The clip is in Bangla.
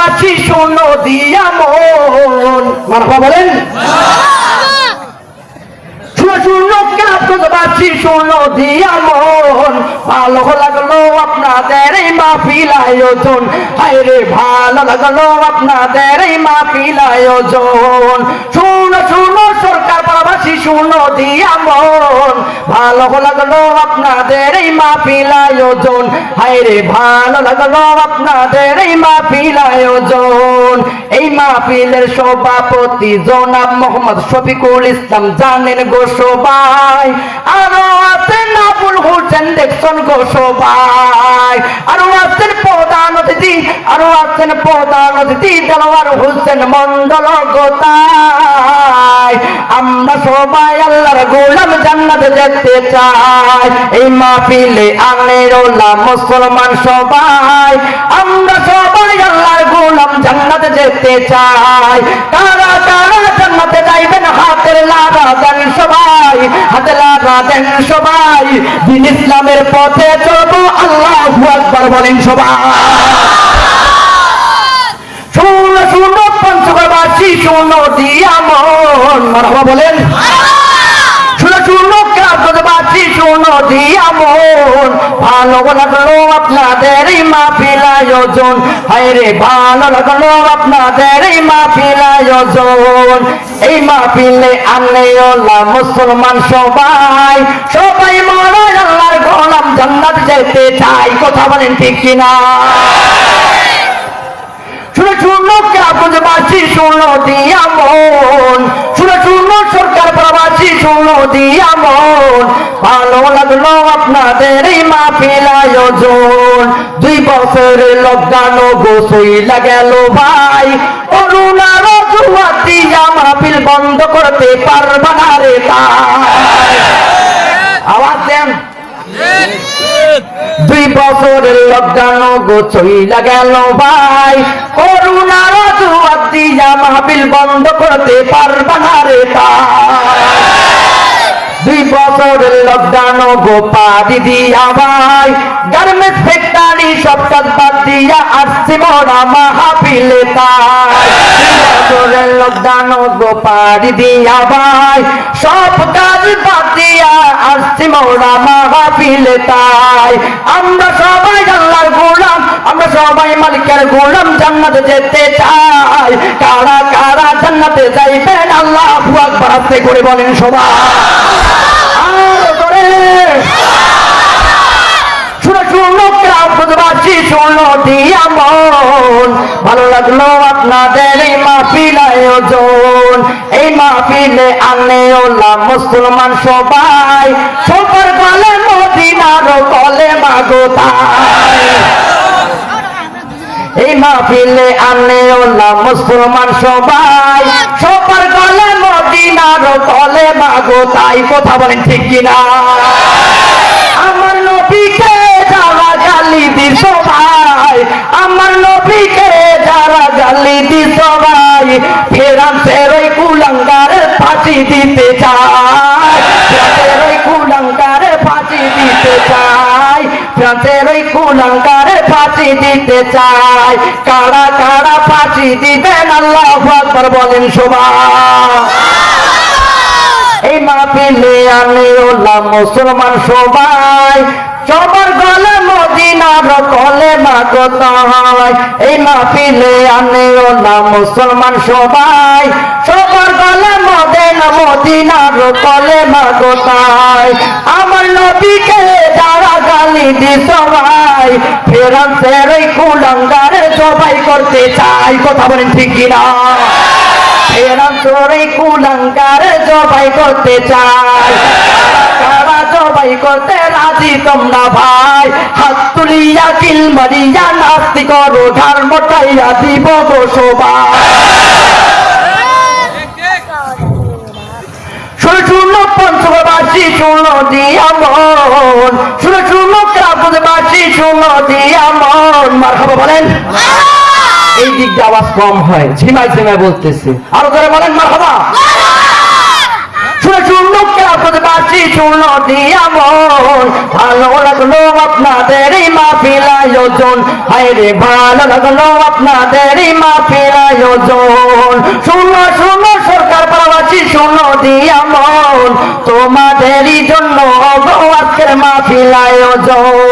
পঞ্চগড়বাসী শোনো দিয়া মন। মারফা বলেন। শুনো দিয়া মন। ভালো লাগল আপনাদের এই আয়োজন। শুনো ভালো লাগল আপনাদের এই ভালো লাগল আপনাদের এই এই সভাপতি জনাব মোহাম্মদ শফিকুল ইসলাম জানেন গো সবাই। আরও আছেন আবুল হোসেন দেখছেন গো সবাই। আরও আছেন প্রধান অতিথি। আরও আছেন প্রধান অতিথি দেলোয়ার হোসেন মন্ডল গোতাই আমরা সবাই আল্লাহর গোলাম জান্নাতে যেতে চাই। এই মাহফিলে আনের মুসলমান সবাই, আমরা সবাই আল্লাহর গোলাম জান্নাতে যেতে চাই। কারা কারা জান্নাতে যাইবেন, হাতের লাগা দেন সবাই হাতে লাগা দেন সবাই। দিন ইসলামের পথে চলবো, আল্লাহ আকবার বলেন সবাই। শুনো শুনো পঞ্চগড়বাসী শুনো দিয়া মন মারহাবা বলেন শুনো শুনো কাগজবাসী শুনো দিয়া মন ভালো লাগল আপনাদের আয়োজন। হায়রে ভালো লাগল আপনাদের আয়োজন। এই আনে ওলা মুসলমান সবাই। সবাই মরাই আল্লাহর গোলাম জান্নাত যেতে চাই কথা বলেন ঠিক কিনা? শুনে শুনো কাগজবাসী শুনো দিয়া মন। শুনে শুনো সরকার প্রবাসী শুনো দিয়া মন। ভালো লাগল দুই বছরের লকডাউন গোসইলা গেল ভাই। মাহফিল বন্ধ করতে পারবা না রে আওয়াজ দেন। দুই বছরের লকডাউন গোছইলা গেল ভাই। করুণার দিয়া মাহফিল বন্ধ করতে পারবা না রে লকডাউন গোপাদি দিয়া ভাই গার্মেন্টস ফ্যাক্টরি সব কাজ দিয়া আসছে মোরা মাহফিলে তাই। লকডাউন গোপাদি দিয়া ভাই সব কাজ বাদ দিয়া আসছে মোরা মাহফিলে তাই। আমরা সবাই আল্লাহর গোলাম, আমরা সবাই মালিকের গোলাম, জান্নাতে যেতে চাই। কারা কারা জান্নাতে যাইবেন? আল্লাহ আকবার। আস্তে করে বলেন সবাই। ভালো লাগল আপনাদের এই মাহফিল আয়োজন। এই মাহফিলে আনে ওলা মুসলমান সবাই। সবার গলে মদিনার কলে মাগো তাই। এই মাহফিলে আনে ওলা মুসলমান সবাই। সবার গলে মদিনার কলে মাগো, তাই কথা বলেন ঠিক কিনা? আমার নবীকে যারা গালি দিস ভাই আমার নবীকে যারা গালি দিস ভাই ফেরান ওই কুলঙ্গারে ফাঁসি দিতে চায়। ফেরান ওই কুলঙ্গারে ফাঁসি দিতে চায়। কারা কারা ফাঁসি দিবেন? আল্লাহ আকবার বলেন সবাই এই মাহফিলে আনে ওলা মুসলমান সবাই। সবার গলে মদিনার কলে মাগত হয় এই মাহফিলে আনে ওলা মুসলমান সবাই। সবার গলে মদিনা, মদিনার কলে আমার নবীকে যারা গালি দি সবাই ওই কুলঙ্গারে সবাই করতে চাই। কথা বলেন ঠিক কিনা? এরম তোরে কুলঙ্কার জবাই করতে চাই। করতে রাজি তোমরা ভাই। হাত তুলিয়া কিল মারিয়া নাস্তি করো ধার মোটাইয়া দিব সবাই দিয়া মন শুনে শুনো কাপুরবাসী শুনো দিয়া মন মার খাব বলেন। এই দিক দিয়ে আওয়াজ কম হয় ঝিমাই ঝিমাই বলতেছে। আরও করে বলেন মার খাবা। ভালো লাগল আপনাদের মাহফিল আয়োজন। রে ভালো লাগল আপনাদের এই মাহফিল আয়োজন। শুনো শুনো সরকার শোনো দিয়া মন তোমাদেরই জন্য আজকের মাহফিল আয়োজন